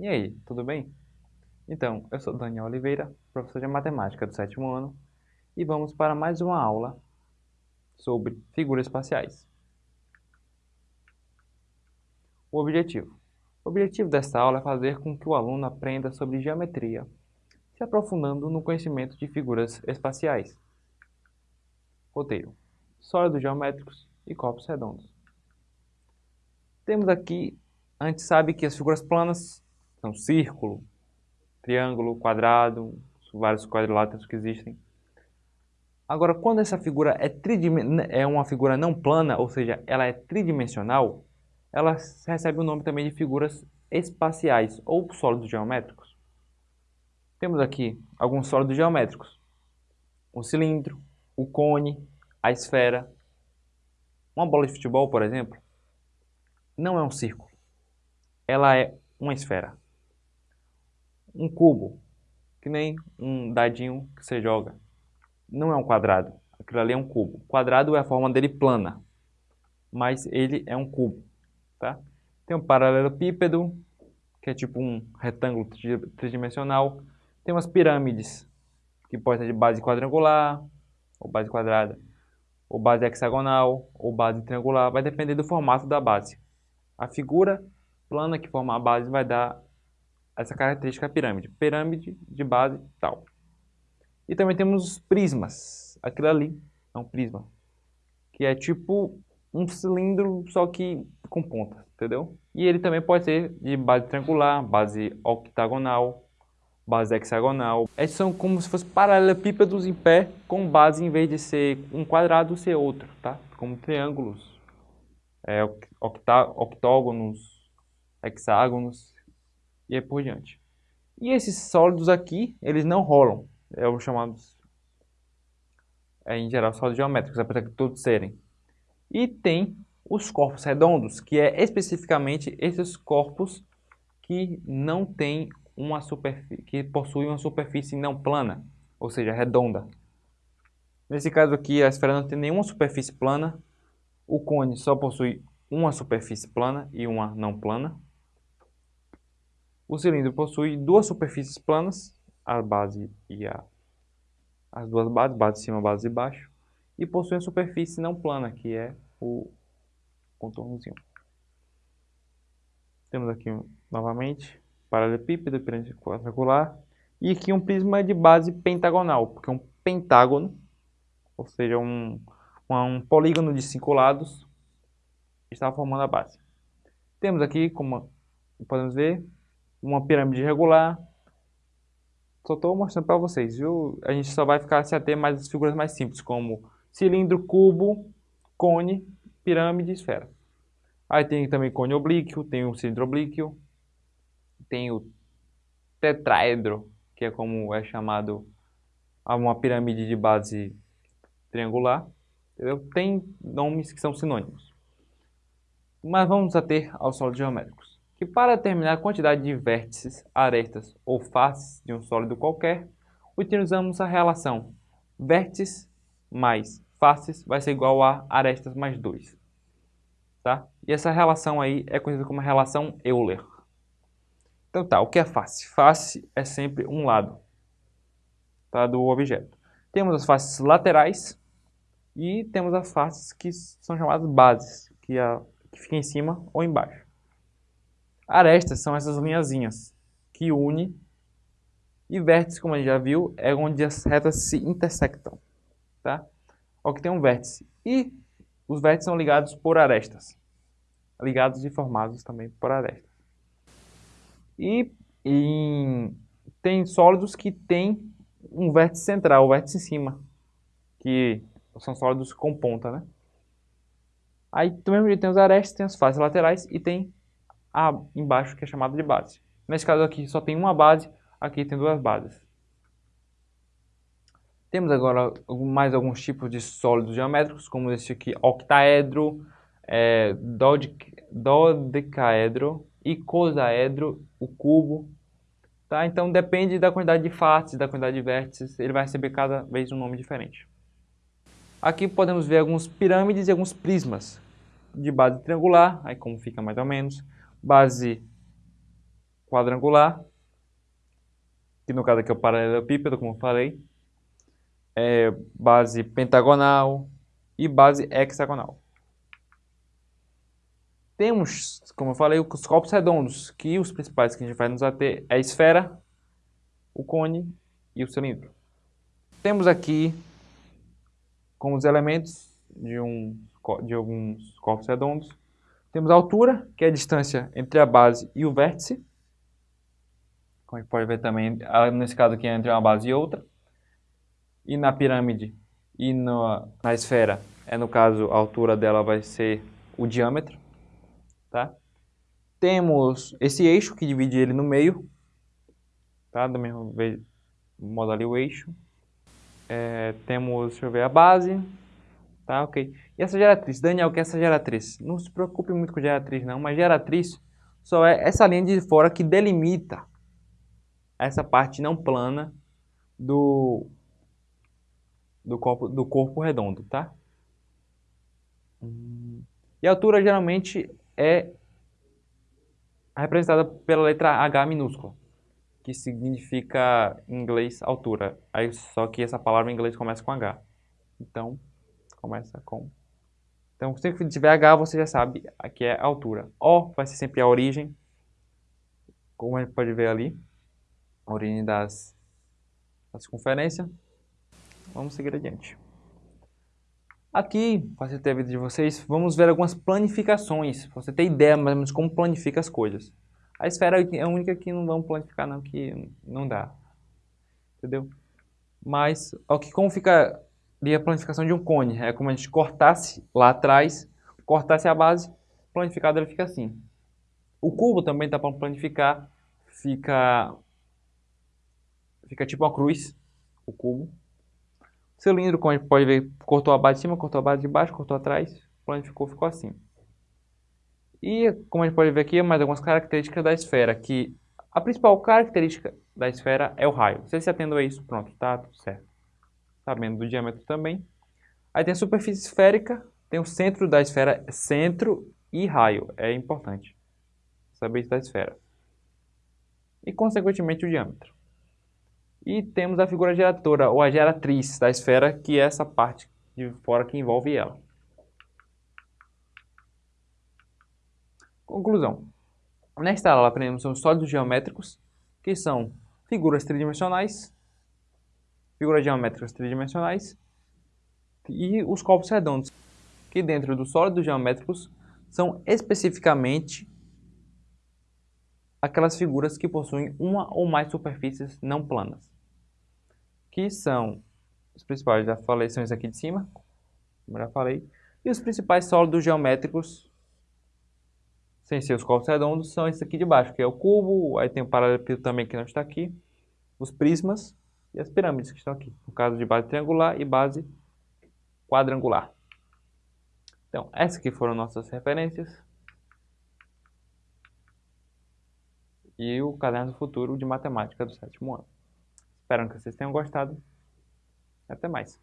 E aí, tudo bem? Então, eu sou Daniel Oliveira, professor de matemática do sétimo ano, e vamos para mais uma aula sobre figuras espaciais. O objetivo. O objetivo desta aula é fazer com que o aluno aprenda sobre geometria, se aprofundando no conhecimento de figuras espaciais. Roteiro. Sólidos geométricos e corpos redondos. Temos aqui, a gente sabe que as figuras planas são círculo, triângulo, quadrado, vários quadriláteros que existem. Agora, quando essa figura é, é uma figura não plana, ou seja, ela é tridimensional, ela recebe o nome também de figuras espaciais ou sólidos geométricos. Temos aqui alguns sólidos geométricos. O cilindro, o cone, a esfera. Uma bola de futebol, por exemplo, não é um círculo. Ela é uma esfera. Um cubo, que nem um dadinho que você joga, não é um quadrado. Aquilo ali é um cubo. O quadrado é a forma dele plana, mas ele é um cubo. Tá? Tem um paralelepípedo, que é tipo um retângulo tridimensional. Tem umas pirâmides, que pode ser de base quadrangular, ou base quadrada, ou base hexagonal, ou base triangular. Vai depender do formato da base. A figura plana que forma a base vai dar essa característica pirâmide. Pirâmide de base tal. E também temos os prismas. Aquilo ali é um prisma. Que é tipo um cilindro, só que com ponta, entendeu? E ele também pode ser de base triangular, base octagonal, base hexagonal. Esses são como se fossem paralelepípedos em pé, com base, em vez de ser um quadrado, ser outro, tá? Como triângulos, é, octógonos, hexágonos e aí por diante. E esses sólidos aqui, eles não rolam. É os chamados, é, em geral, sólidos geométricos, apesar de todos serem. E tem os corpos redondos, que é especificamente esses corpos que não têm uma superfície, que possuem uma superfície não plana, ou seja, redonda. Nesse caso aqui, a esfera não tem nenhuma superfície plana, o cone só possui uma superfície plana e uma não plana. O cilindro possui duas superfícies planas, a base e a, as duas bases, base de cima, base de baixo, e possui a superfície não plana, que é o contornozinho. Temos aqui novamente paralelepípedo, pirâmide quadrangular, e aqui um prisma de base pentagonal, porque um pentágono, ou seja, um, um polígono de cinco lados, está formando a base. Temos aqui, como podemos ver, uma pirâmide irregular. Só estou mostrando para vocês, viu? A gente só vai ficar se ater mais as figuras mais simples, como cilindro, cubo, cone, pirâmide e esfera. Aí tem também cone oblíquo, tem o cilindro oblíquo, tem o tetraedro, que é como é chamado uma pirâmide de base triangular. Entendeu? Tem nomes que são sinônimos. Mas vamos ater aos sólidos geométricos que para determinar a quantidade de vértices, arestas ou faces de um sólido qualquer, utilizamos a relação vértices mais faces vai ser igual a arestas mais 2. Tá? E essa relação aí é conhecida como relação Euler. Então tá, o que é face? Face é sempre um lado tá, do objeto. Temos as faces laterais e temos as faces que são chamadas bases, que, é, que fica em cima ou embaixo. Arestas são essas linhazinhas que une e vértice, como a gente já viu, é onde as retas se intersectam. Tá? Que tem um vértice. E os vértices são ligados por arestas. Ligados e formados também por arestas. E, e tem sólidos que têm um vértice central, o vértice em cima, que são sólidos com ponta, né? Aí, do mesmo jeito, tem os arestas, tem as faces laterais e tem a embaixo, que é chamado de base. Nesse caso aqui só tem uma base, aqui tem duas bases. Temos agora mais alguns tipos de sólidos geométricos, como esse aqui, octaedro, é, dodecaedro, icosaedro, o cubo. Tá? Então depende da quantidade de faces, da quantidade de vértices, ele vai receber cada vez um nome diferente. Aqui podemos ver algumas pirâmides e alguns prismas de base triangular, aí como fica mais ou menos, base quadrangular, que no caso aqui é o paralelepípedo, como falei, é base pentagonal e base hexagonal. Temos, como eu falei, os corpos redondos, que os principais que a gente vai nos ater é a esfera, o cone e o cilindro. Temos aqui como os elementos de, um, de alguns corpos redondos. Temos a altura, que é a distância entre a base e o vértice. Como a gente pode ver também, nesse caso aqui, entre uma base e outra. E na pirâmide e no, na esfera, é no caso, a altura dela vai ser o diâmetro. Tá? Temos esse eixo que divide ele no meio. Tá? Do mesmo modo ali o eixo. É, temos, deixa eu ver, a base. Tá, ok. E essa geratriz? Daniel, o que é essa geratriz? Não se preocupe muito com geratriz não, mas geratriz só é essa linha de fora que delimita essa parte não plana do, do, corpo, do corpo redondo, tá? E a altura geralmente é representada pela letra H minúscula que significa em inglês altura. Aí só que essa palavra em inglês começa com H. Então, começa com... Então, sempre que tiver H, você já sabe que é altura. O vai ser sempre a origem, como a gente pode ver ali, a origem das, da circunferência. Vamos seguir adiante. Aqui, para facilitar a vida de vocês, vamos ver algumas planificações, para você ter ideia mais ou menos como planifica as coisas. A esfera é a única que não vamos planificar não, que não dá. Entendeu? Mas, ó, que como fica ali a planificação de um cone? É como a gente cortasse lá atrás, cortasse a base, planificado ele fica assim. O cubo também dá para planificar, fica, fica tipo uma cruz, o cubo. O cilindro, como a gente pode ver, cortou a base de cima, cortou a base de baixo, cortou atrás, planificou, ficou assim. E, como a gente pode ver aqui, mais algumas características da esfera, que a principal característica da esfera é o raio. Você se atendo a isso, pronto, tá tudo certo. Sabendo do diâmetro também. Aí tem a superfície esférica, tem o centro da esfera, centro e raio, é importante saber isso da esfera. E, consequentemente, o diâmetro. E temos a figura geratora, ou a geratriz da esfera, que é essa parte de fora que envolve ela. Conclusão. Nesta aula aprendemos sobre sólidos geométricos, que são figuras tridimensionais, figuras geométricas tridimensionais e os corpos redondos, que dentro dos sólidos geométricos são especificamente aquelas figuras que possuem uma ou mais superfícies não planas, que são os principais, já falei, são esses aqui de cima, como já falei, e os principais sólidos geométricos sem ser os corpos redondos, são esses aqui de baixo, que é o cubo, aí tem o paralelepípedo também que não está aqui, os prismas e as pirâmides que estão aqui, no caso de base triangular e base quadrangular. Então, essas aqui foram nossas referências. E o caderno do futuro de matemática do sétimo ano. Espero que vocês tenham gostado. Até mais.